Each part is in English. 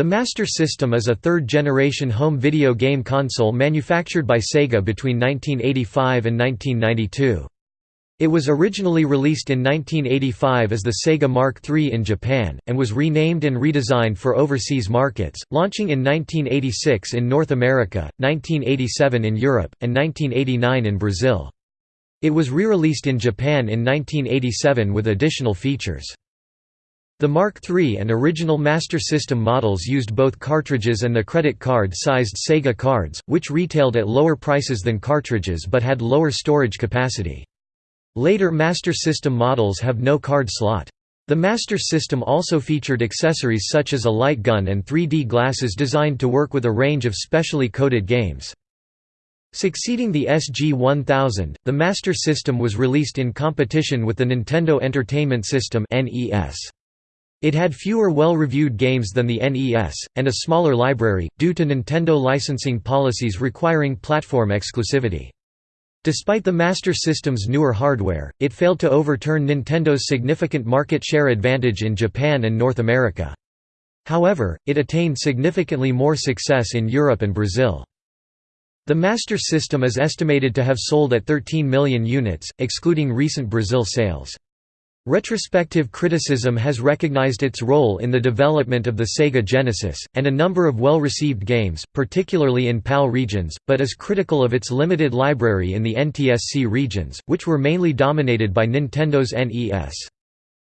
The Master System is a third-generation home video game console manufactured by Sega between 1985 and 1992. It was originally released in 1985 as the Sega Mark III in Japan, and was renamed and redesigned for overseas markets, launching in 1986 in North America, 1987 in Europe, and 1989 in Brazil. It was re-released in Japan in 1987 with additional features. The Mark III and original Master System models used both cartridges and the credit card-sized Sega cards, which retailed at lower prices than cartridges but had lower storage capacity. Later Master System models have no card slot. The Master System also featured accessories such as a light gun and 3D glasses designed to work with a range of specially coded games. Succeeding the SG-1000, the Master System was released in competition with the Nintendo Entertainment System (NES). It had fewer well-reviewed games than the NES, and a smaller library, due to Nintendo licensing policies requiring platform exclusivity. Despite the Master System's newer hardware, it failed to overturn Nintendo's significant market share advantage in Japan and North America. However, it attained significantly more success in Europe and Brazil. The Master System is estimated to have sold at 13 million units, excluding recent Brazil sales. Retrospective criticism has recognized its role in the development of the Sega Genesis, and a number of well-received games, particularly in PAL regions, but is critical of its limited library in the NTSC regions, which were mainly dominated by Nintendo's NES.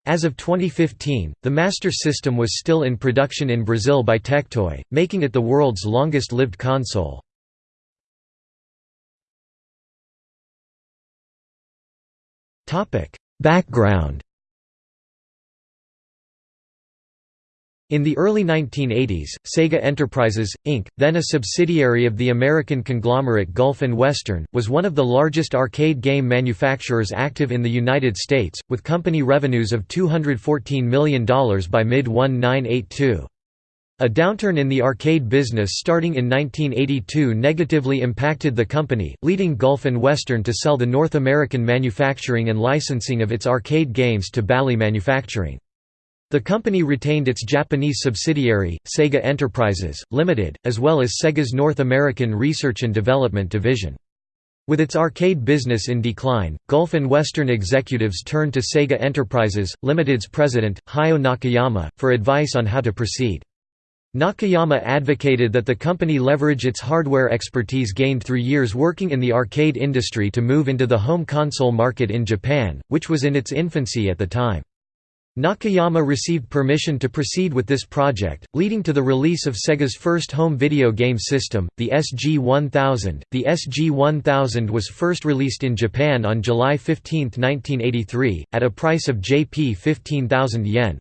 As of 2015, the Master System was still in production in Brazil by Tectoy, making it the world's longest-lived console. Background In the early 1980s, Sega Enterprises, Inc., then a subsidiary of the American conglomerate Gulf Western, was one of the largest arcade game manufacturers active in the United States, with company revenues of $214 million by mid-1982. A downturn in the arcade business starting in 1982 negatively impacted the company, leading Gulf and Western to sell the North American manufacturing and licensing of its arcade games to Bally Manufacturing. The company retained its Japanese subsidiary, Sega Enterprises, Limited, as well as Sega's North American Research and Development Division. With its arcade business in decline, Gulf and Western executives turned to Sega Enterprises, Limited's president, Hayao Nakayama, for advice on how to proceed. Nakayama advocated that the company leverage its hardware expertise gained through years working in the arcade industry to move into the home console market in Japan, which was in its infancy at the time. Nakayama received permission to proceed with this project, leading to the release of Sega's first home video game system, the SG-1000. The SG-1000 was first released in Japan on July 15, 1983, at a price of Jp 15,000 yen.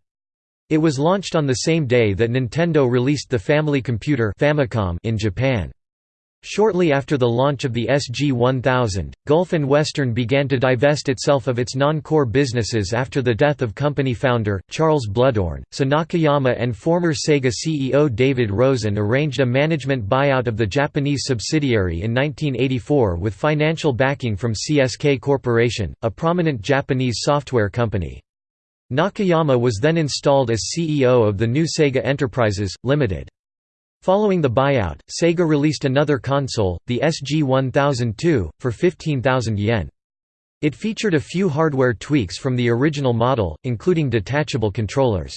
It was launched on the same day that Nintendo released the Family Computer Famicom in Japan. Shortly after the launch of the SG-1000, Gulf and Western began to divest itself of its non-core businesses after the death of company founder, Charles Bluhdorn, so Nakayama and former Sega CEO David Rosen arranged a management buyout of the Japanese subsidiary in 1984 with financial backing from CSK Corporation, a prominent Japanese software company. Nakayama was then installed as CEO of the new Sega Enterprises, Limited. Following the buyout, Sega released another console, the SG-1002, for 15,000 yen. It featured a few hardware tweaks from the original model, including detachable controllers.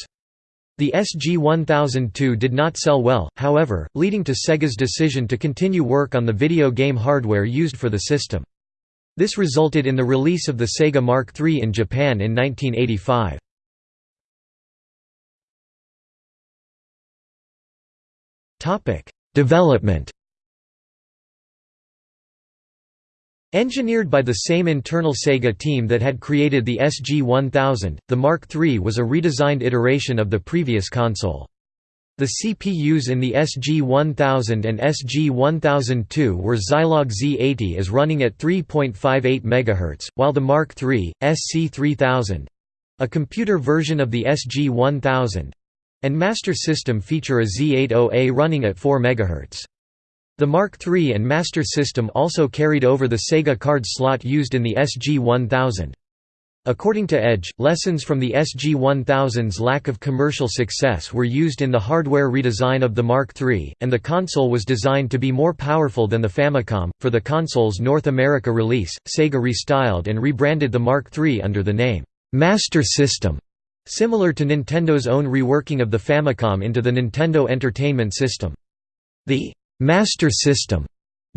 The SG-1002 did not sell well, however, leading to Sega's decision to continue work on the video game hardware used for the system. This resulted in the release of the Sega Mark III in Japan in 1985. Development Engineered by the same internal Sega team that had created the SG-1000, the Mark III was a redesigned iteration of the previous console. The CPUs in the SG-1000 and SG-1002 were Zilog Z80As running at 3.58 MHz, while the Mark III, SC-3000—a computer version of the SG-1000—and Master System feature a Z80A running at 4 MHz. The Mark III and Master System also carried over the Sega card slot used in the SG-1000. According to Edge, lessons from the SG-1000's lack of commercial success were used in the hardware redesign of the Mark III, and the console was designed to be more powerful than the Famicom. For the console's North America release, Sega restyled and rebranded the Mark III under the name Master System, similar to Nintendo's own reworking of the Famicom into the Nintendo Entertainment System. The Master System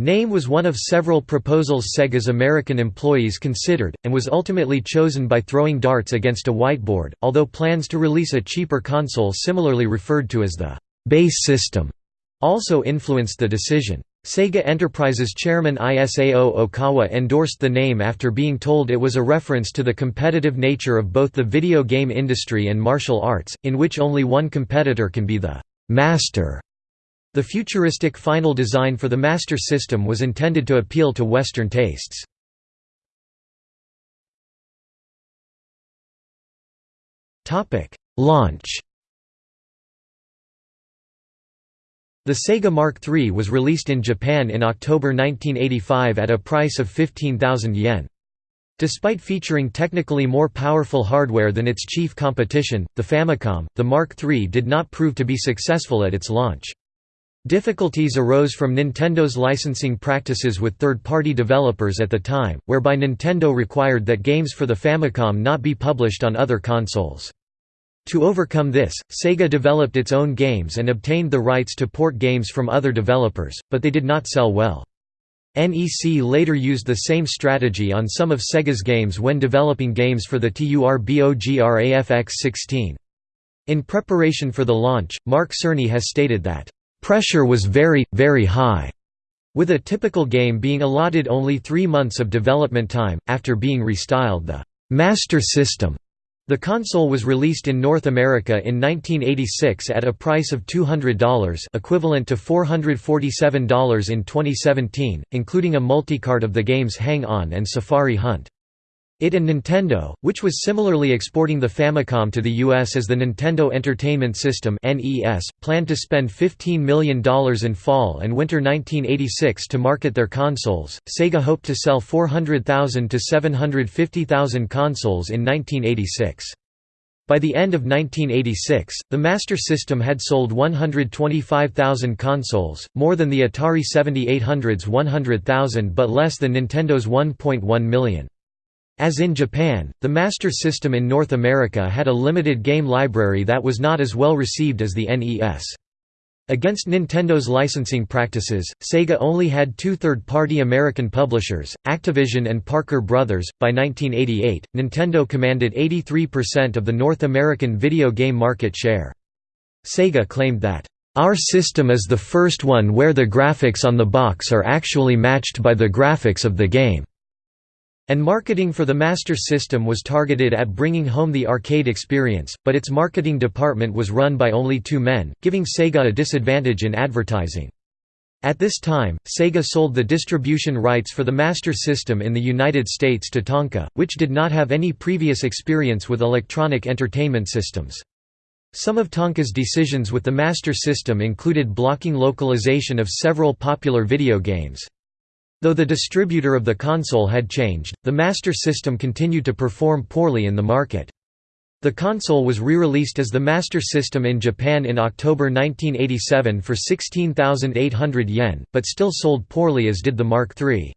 Name was one of several proposals Sega's American employees considered, and was ultimately chosen by throwing darts against a whiteboard, although plans to release a cheaper console similarly referred to as the «base system» also influenced the decision. Sega Enterprises chairman Isao Okawa endorsed the name after being told it was a reference to the competitive nature of both the video game industry and martial arts, in which only one competitor can be the «master» The futuristic final design for the Master System was intended to appeal to Western tastes. Launch The Sega Mark III was released in Japan in October 1985 at a price of 15,000 yen. Despite featuring technically more powerful hardware than its chief competition, the Famicom, the Mark III did not prove to be successful at its launch. Difficulties arose from Nintendo's licensing practices with third-party developers at the time, whereby Nintendo required that games for the Famicom not be published on other consoles. To overcome this, Sega developed its own games and obtained the rights to port games from other developers, but they did not sell well. NEC later used the same strategy on some of Sega's games when developing games for the TURBOGRAFX-16. In preparation for the launch, Mark Cerny has stated that Pressure was very, very high, with a typical game being allotted only three months of development time, after being restyled the «Master System». The console was released in North America in 1986 at a price of $200 equivalent to $447 in 2017, including a multicart of the games Hang On and Safari Hunt. It and Nintendo, which was similarly exporting the Famicom to the US as the Nintendo Entertainment System (NES), planned to spend $15 million in fall and winter 1986 to market their consoles. Sega hoped to sell 400,000 to 750,000 consoles in 1986. By the end of 1986, the Master System had sold 125,000 consoles, more than the Atari 7800's 100,000 but less than Nintendo's 1.1 million. As in Japan, the Master System in North America had a limited game library that was not as well received as the NES. Against Nintendo's licensing practices, Sega only had two third-party American publishers, Activision and Parker Brothers. By 1988, Nintendo commanded 83% of the North American video game market share. Sega claimed that, "...our system is the first one where the graphics on the box are actually matched by the graphics of the game." And marketing for the Master System was targeted at bringing home the arcade experience, but its marketing department was run by only two men, giving Sega a disadvantage in advertising. At this time, Sega sold the distribution rights for the Master System in the United States to Tonka, which did not have any previous experience with electronic entertainment systems. Some of Tonka's decisions with the Master System included blocking localization of several popular video games. Though the distributor of the console had changed, the Master System continued to perform poorly in the market. The console was re-released as the Master System in Japan in October 1987 for 16,800 yen, but still sold poorly as did the Mark III.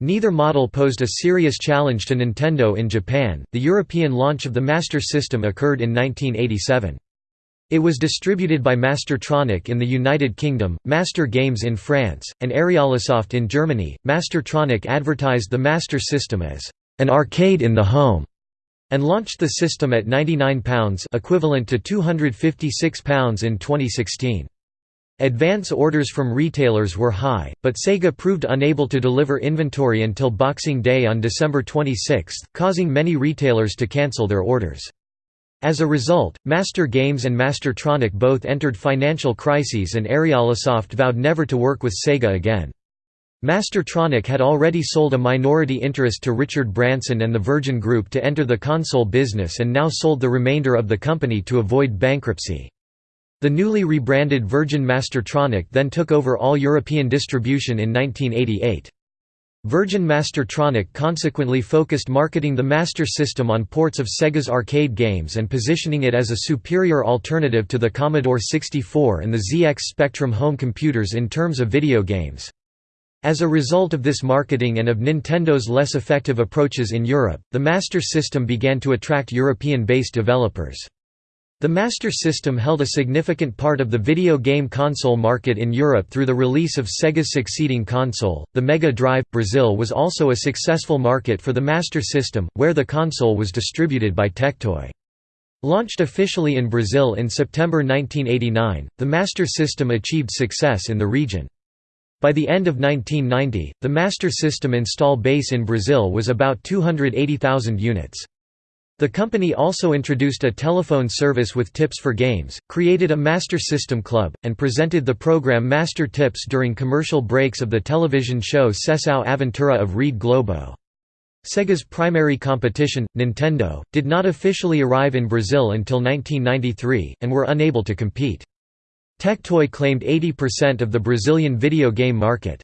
Neither model posed a serious challenge to Nintendo in Japan. The European launch of the Master System occurred in 1987. It was distributed by Mastertronic in the United Kingdom, Master Games in France, and Ariolasoft in Germany. Mastertronic advertised the Master System as an arcade in the home and launched the system at £99 equivalent to £256 in 2016. Advance orders from retailers were high, but Sega proved unable to deliver inventory until Boxing Day on December 26, causing many retailers to cancel their orders. As a result, Master Games and Mastertronic both entered financial crises and Ariolasoft vowed never to work with Sega again. Mastertronic had already sold a minority interest to Richard Branson and the Virgin Group to enter the console business and now sold the remainder of the company to avoid bankruptcy. The newly rebranded Virgin Mastertronic then took over all European distribution in 1988. Virgin Mastertronic consequently focused marketing the Master System on ports of Sega's arcade games and positioning it as a superior alternative to the Commodore 64 and the ZX Spectrum home computers in terms of video games. As a result of this marketing and of Nintendo's less effective approaches in Europe, the Master System began to attract European-based developers. The Master System held a significant part of the video game console market in Europe through the release of Sega's succeeding console, the Mega Drive. Brazil was also a successful market for the Master System, where the console was distributed by Tectoy. Launched officially in Brazil in September 1989, the Master System achieved success in the region. By the end of 1990, the Master System install base in Brazil was about 280,000 units. The company also introduced a telephone service with tips for games, created a Master System Club, and presented the program Master Tips during commercial breaks of the television show Sessão Aventura of Rede Globo. Sega's primary competition, Nintendo, did not officially arrive in Brazil until 1993, and were unable to compete. Tectoy claimed 80% of the Brazilian video game market.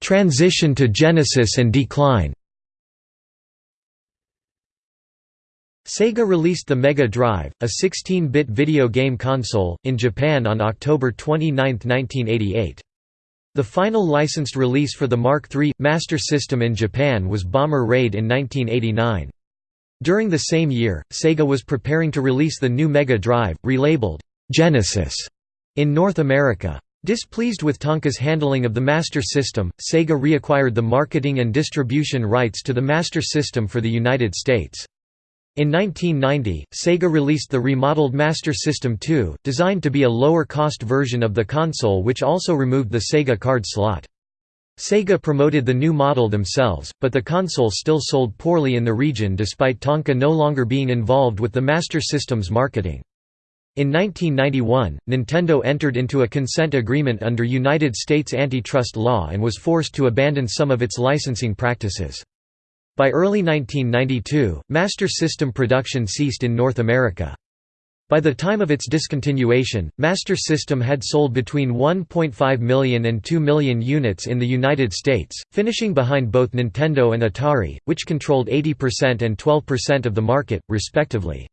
Transition to Genesis and decline Sega released the Mega Drive, a 16-bit video game console, in Japan on October 29, 1988. The final licensed release for the Mark III, Master System in Japan was Bomber Raid in 1989. During the same year, Sega was preparing to release the new Mega Drive, relabeled, Genesis, in North America. Displeased with Tonka's handling of the Master System, Sega reacquired the marketing and distribution rights to the Master System for the United States. In 1990, Sega released the remodeled Master System 2, designed to be a lower-cost version of the console which also removed the Sega card slot. Sega promoted the new model themselves, but the console still sold poorly in the region despite Tonka no longer being involved with the Master System's marketing. In 1991, Nintendo entered into a consent agreement under United States antitrust law and was forced to abandon some of its licensing practices. By early 1992, Master System production ceased in North America. By the time of its discontinuation, Master System had sold between 1.5 million and 2 million units in the United States, finishing behind both Nintendo and Atari, which controlled 80% and 12% of the market, respectively.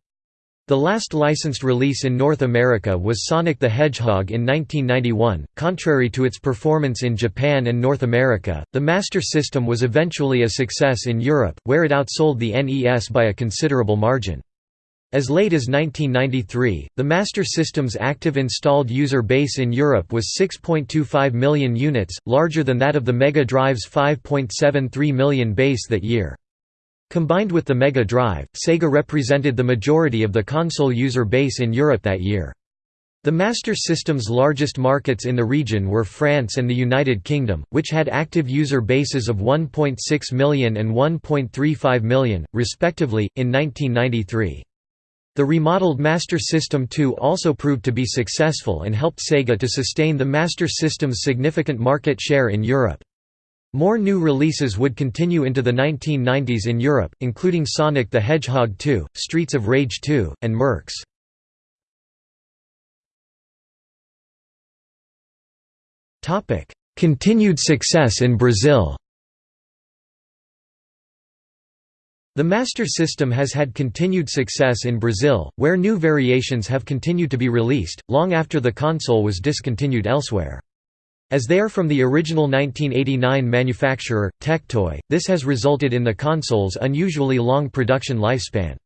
The last licensed release in North America was Sonic the Hedgehog in 1991. Contrary to its performance in Japan and North America, the Master System was eventually a success in Europe, where it outsold the NES by a considerable margin. As late as 1993, the Master System's active installed user base in Europe was 6.25 million units, larger than that of the Mega Drive's 5.73 million base that year. Combined with the Mega Drive, Sega represented the majority of the console user base in Europe that year. The Master System's largest markets in the region were France and the United Kingdom, which had active user bases of 1.6 million and 1.35 million, respectively, in 1993. The remodeled Master System 2 also proved to be successful and helped Sega to sustain the Master System's significant market share in Europe. More new releases would continue into the 1990s in Europe, including Sonic the Hedgehog 2, Streets of Rage 2, and Mercs. Continued success in Brazil The Master System has had continued success in Brazil, where new variations have continued to be released, long after the console was discontinued elsewhere. As they are from the original 1989 manufacturer, Tectoy, this has resulted in the console's unusually long production lifespan.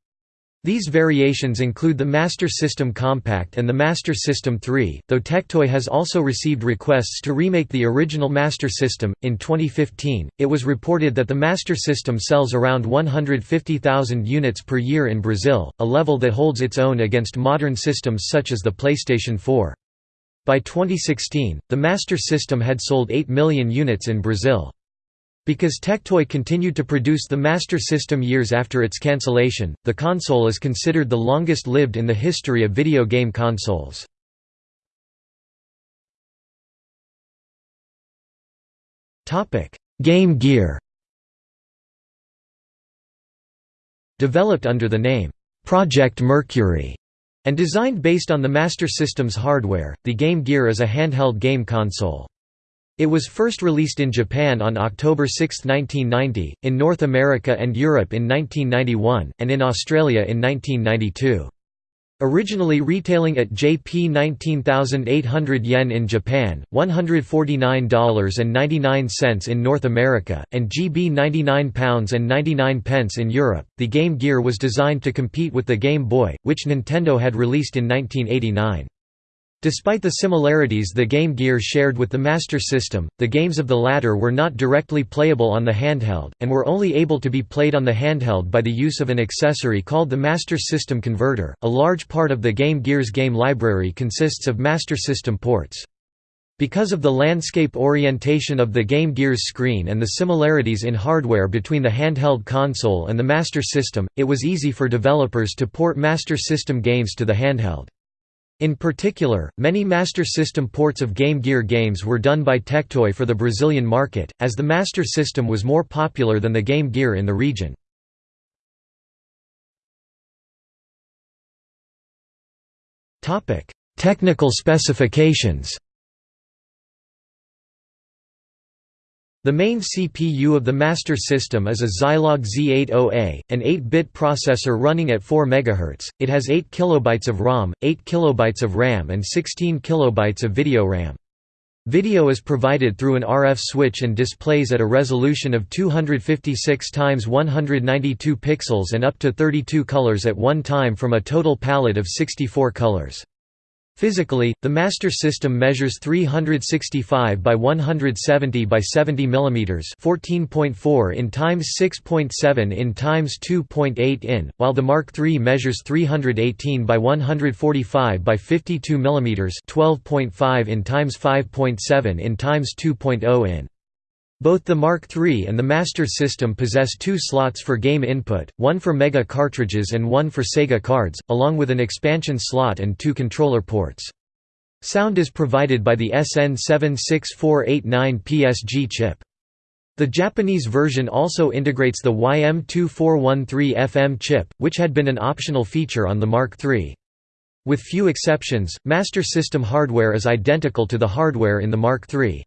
These variations include the Master System Compact and the Master System 3, though Tectoy has also received requests to remake the original Master System. In 2015, it was reported that the Master System sells around 150,000 units per year in Brazil, a level that holds its own against modern systems such as the PlayStation 4. By 2016, the Master System had sold 8 million units in Brazil. Because Tectoy continued to produce the Master System years after its cancellation, the console is considered the longest lived in the history of video game consoles. Game Gear Developed under the name, Project Mercury And designed based on the Master System's hardware, the Game Gear is a handheld game console. It was first released in Japan on October 6, 1990, in North America and Europe in 1991, and in Australia in 1992. Originally retailing at JP 19,800 yen in Japan, $149.99 in North America, and GB £99.99 in Europe, the Game Gear was designed to compete with the Game Boy, which Nintendo had released in 1989. Despite the similarities the Game Gear shared with the Master System, the games of the latter were not directly playable on the handheld, and were only able to be played on the handheld by the use of an accessory called the Master System Converter. A large part of the Game Gear's game library consists of Master System ports. Because of the landscape orientation of the Game Gear's screen and the similarities in hardware between the handheld console and the Master System, it was easy for developers to port Master System games to the handheld. In particular, many Master System ports of Game Gear games were done by Tectoy for the Brazilian market, as the Master System was more popular than the Game Gear in the region. Technical specifications The main CPU of the Master System is a Zilog Z80A, an 8-bit processor running at 4 MHz. It has 8 kilobytes of ROM, 8 kilobytes of RAM and 16 kilobytes of video RAM. Video is provided through an RF switch and displays at a resolution of 256 x 192 pixels and up to 32 colors at one time from a total palette of 64 colors. Physically, the Master System measures 365 by 170 by 70 mm, 14.4 in times 6.7 in times 2.8 in, while the Mark III measures 318 by 145 by 52 mm, 12.5 in times 5.7 in times 2.0 in. Both the Mark III and the Master System possess two slots for game input, one for Mega cartridges and one for Sega cards, along with an expansion slot and two controller ports. Sound is provided by the SN76489 PSG chip. The Japanese version also integrates the YM2413FM chip, which had been an optional feature on the Mark III. With few exceptions, Master System hardware is identical to the hardware in the Mark III.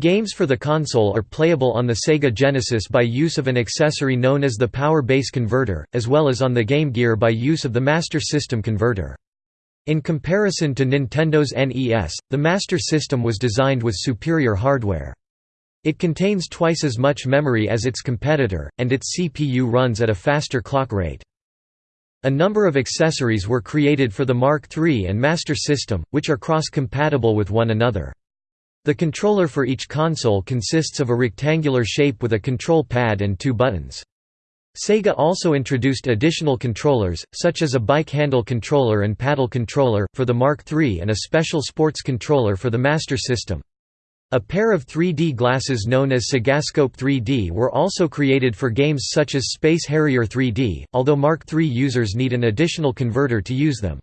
Games for the console are playable on the Sega Genesis by use of an accessory known as the Power Base Converter, as well as on the Game Gear by use of the Master System Converter. In comparison to Nintendo's NES, the Master System was designed with superior hardware. It contains twice as much memory as its competitor, and its CPU runs at a faster clock rate. A number of accessories were created for the Mark III and Master System, which are cross-compatible with one another. The controller for each console consists of a rectangular shape with a control pad and two buttons. Sega also introduced additional controllers, such as a bike handle controller and paddle controller, for the Mark III and a special sports controller for the Master System. A pair of 3D glasses known as Segascope 3D were also created for games such as Space Harrier 3D, although Mark III users need an additional converter to use them.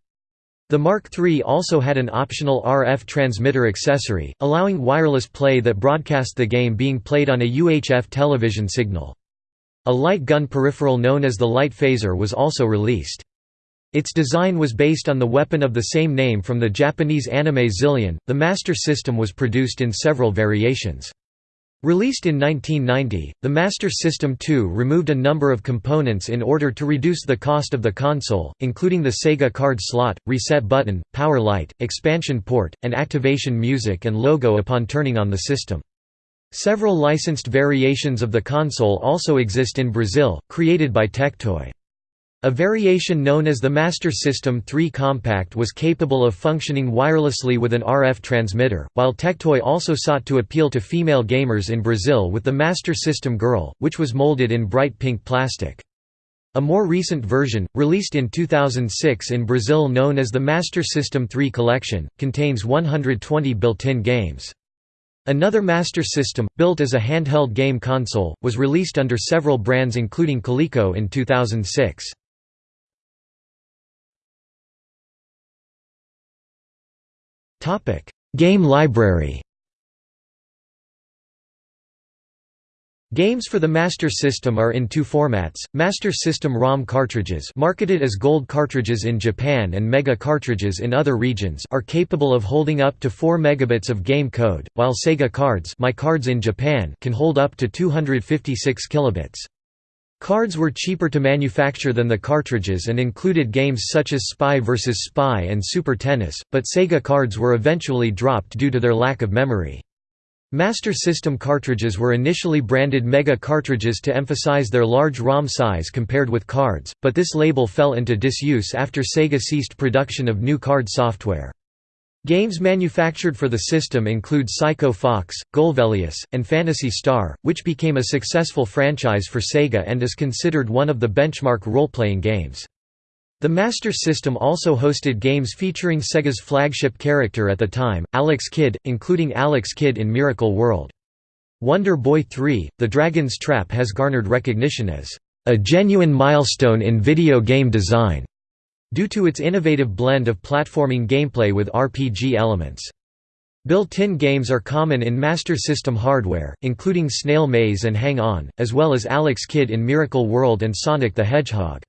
The Mark III also had an optional RF transmitter accessory, allowing wireless play that broadcast the game being played on a UHF television signal. A light gun peripheral known as the Light Phaser was also released. Its design was based on the weapon of the same name from the Japanese anime Zillion. The Master System was produced in several variations. Released in 1990, the Master System 2 removed a number of components in order to reduce the cost of the console, including the Sega card slot, reset button, power light, expansion port, and activation music and logo upon turning on the system. Several licensed variations of the console also exist in Brazil, created by Tectoy. A variation known as the Master System 3 Compact was capable of functioning wirelessly with an RF transmitter, while Tectoy also sought to appeal to female gamers in Brazil with the Master System Girl, which was molded in bright pink plastic. A more recent version, released in 2006 in Brazil known as the Master System 3 Collection, contains 120 built-in games. Another Master System, built as a handheld game console, was released under several brands including Coleco in 2006. Game library Games for the Master System are in two formats, Master System ROM cartridges marketed as Gold cartridges in Japan and Mega cartridges in other regions are capable of holding up to 4 megabits of game code, while Sega cards, My cards in Japan can hold up to 256 kilobits. Cards were cheaper to manufacture than the cartridges and included games such as Spy vs. Spy and Super Tennis, but Sega cards were eventually dropped due to their lack of memory. Master System cartridges were initially branded Mega cartridges to emphasize their large ROM size compared with cards, but this label fell into disuse after Sega ceased production of new card software. Games manufactured for the system include Psycho Fox, Golvellius, and Phantasy Star, which became a successful franchise for Sega and is considered one of the benchmark role-playing games. The Master System also hosted games featuring Sega's flagship character at the time, Alex Kidd, including Alex Kidd in Miracle World. Wonder Boy 3, The Dragon's Trap has garnered recognition as a genuine milestone in video game design, due to its innovative blend of platforming gameplay with RPG elements. Built-in games are common in Master System hardware, including Snail Maze and Hang On, as well as Alex Kidd in Miracle World and Sonic the Hedgehog.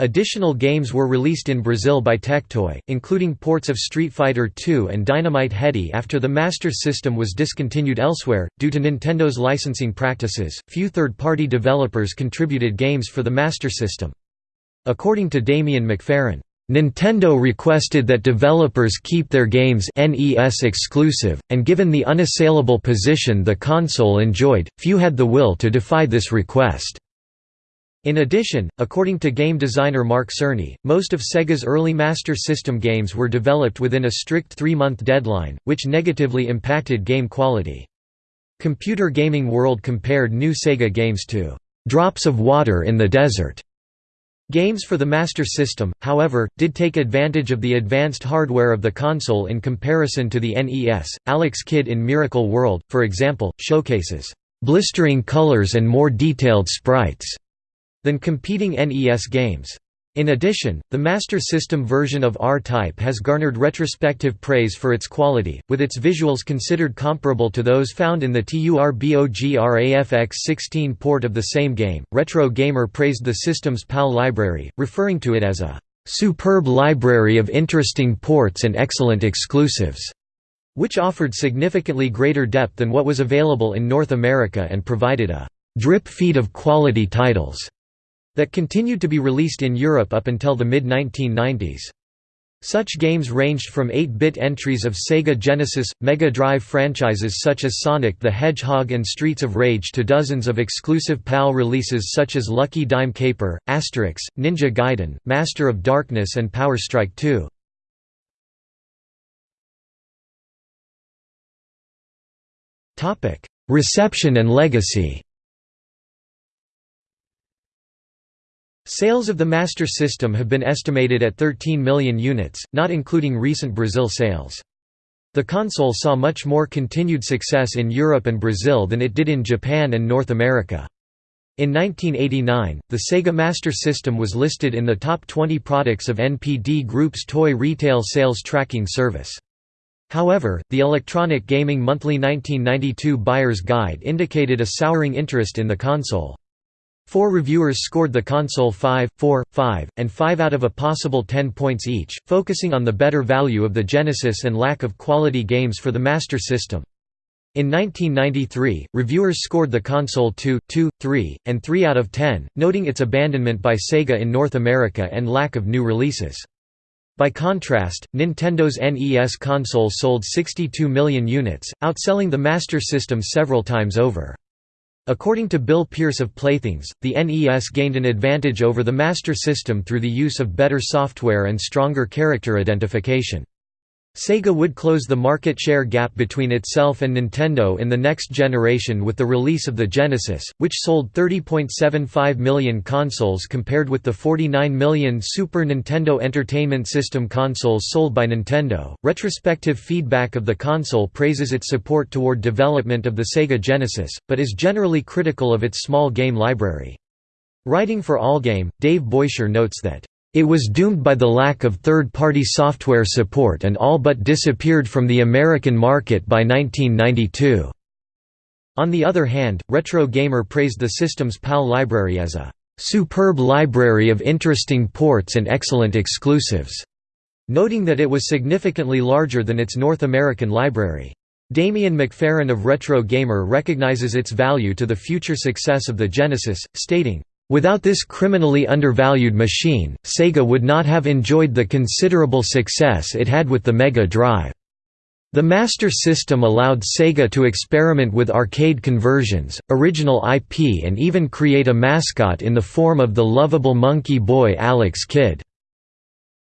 Additional games were released in Brazil by Tectoy, including ports of Street Fighter II and Dynamite Headdy after the Master System was discontinued elsewhere. Due to Nintendo's licensing practices, few third party developers contributed games for the Master System. According to Damien McFerran, Nintendo requested that developers keep their games NES exclusive, and given the unassailable position the console enjoyed, few had the will to defy this request. In addition, according to game designer Mark Cerny, most of Sega's early Master System games were developed within a strict three-month deadline, which negatively impacted game quality. Computer Gaming World compared new Sega games to "...drops of water in the desert." Games for the Master System, however, did take advantage of the advanced hardware of the console in comparison to the NES. Alex Kidd in Miracle World, for example, showcases blistering colors and more detailed sprites than competing NES games. In addition, the Master System version of R-Type has garnered retrospective praise for its quality, with its visuals considered comparable to those found in the TURBOGRAFX-16 port of the same game. Retro Gamer praised the system's PAL library, referring to it as a superb library of interesting ports and excellent exclusives, which offered significantly greater depth than what was available in North America and provided a drip feed of quality titles that continued to be released in Europe up until the mid-1990s. Such games ranged from 8-bit entries of Sega Genesis, Mega Drive franchises such as Sonic the Hedgehog and Streets of Rage to dozens of exclusive PAL releases such as Lucky Dime Caper, Asterix, Ninja Gaiden, Master of Darkness and Power Strike 2. Reception and legacy Sales of the Master System have been estimated at 13 million units, not including recent Brazil sales. The console saw much more continued success in Europe and Brazil than it did in Japan and North America. In 1989, the Sega Master System was listed in the top 20 products of NPD Group's toy retail sales tracking service. However, the Electronic Gaming Monthly 1992 Buyer's Guide indicated a souring interest in the console. Four reviewers scored the console 5, 4, 5, and 5 out of a possible 10 points each, focusing on the better value of the Genesis and lack of quality games for the Master System. In 1993, reviewers scored the console 2, 2, 3, and 3 out of 10, noting its abandonment by Sega in North America and lack of new releases. By contrast, Nintendo's NES console sold 62 million units, outselling the Master System several times over. According to Bill Pierce of Playthings, the NES gained an advantage over the Master System through the use of better software and stronger character identification. Sega would close the market share gap between itself and Nintendo in the next generation with the release of the Genesis, which sold 30.75 million consoles compared with the 49 million Super Nintendo Entertainment System consoles sold by Nintendo. Retrospective feedback of the console praises its support toward development of the Sega Genesis, but is generally critical of its small game library. Writing for Allgame, Dave Beuscher notes that it was doomed by the lack of third-party software support and all but disappeared from the American market by 1992. On the other hand, Retro Gamer praised the system's PAL library as a "...superb library of interesting ports and excellent exclusives", noting that it was significantly larger than its North American library. Damien McFerran of Retro Gamer recognizes its value to the future success of the Genesis, stating, Without this criminally undervalued machine, Sega would not have enjoyed the considerable success it had with the Mega Drive. The Master System allowed Sega to experiment with arcade conversions, original IP and even create a mascot in the form of the lovable monkey boy Alex Kidd.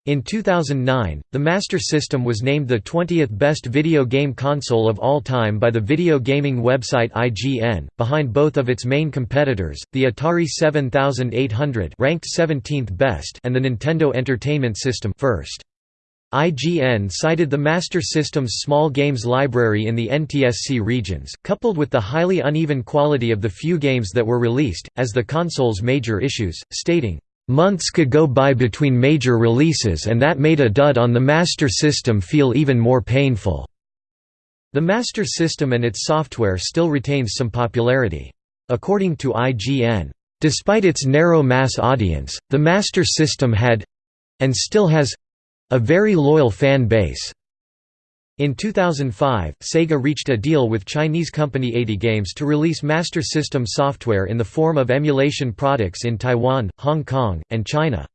In 2009, the Master System was named the 20th best video game console of all time by the video gaming website IGN, behind both of its main competitors, the Atari 7800 ranked 17th best and the Nintendo Entertainment System first. IGN cited the Master System's small games library in the NTSC regions, coupled with the highly uneven quality of the few games that were released, as the console's major issues, stating, Months could go by between major releases and that made a dud on the Master System feel even more painful. The Master System and its software still retains some popularity. According to IGN, despite its narrow mass audience, the Master System had—and still has—a very loyal fan base. In 2005, Sega reached a deal with Chinese company AtGames to release Master System software in the form of emulation products in Taiwan, Hong Kong, and China.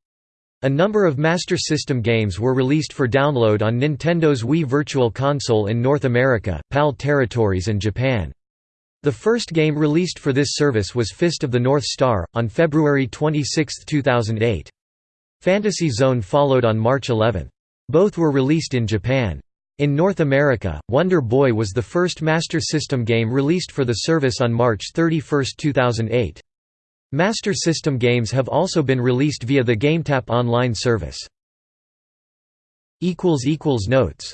A number of Master System games were released for download on Nintendo's Wii Virtual Console in North America, PAL territories and Japan. The first game released for this service was Fist of the North Star, on February 26, 2008. Fantasy Zone followed on March 11. Both were released in Japan. In North America, Wonder Boy was the first Master System game released for the service on March 31, 2008. Master System games have also been released via the GameTap online service. Notes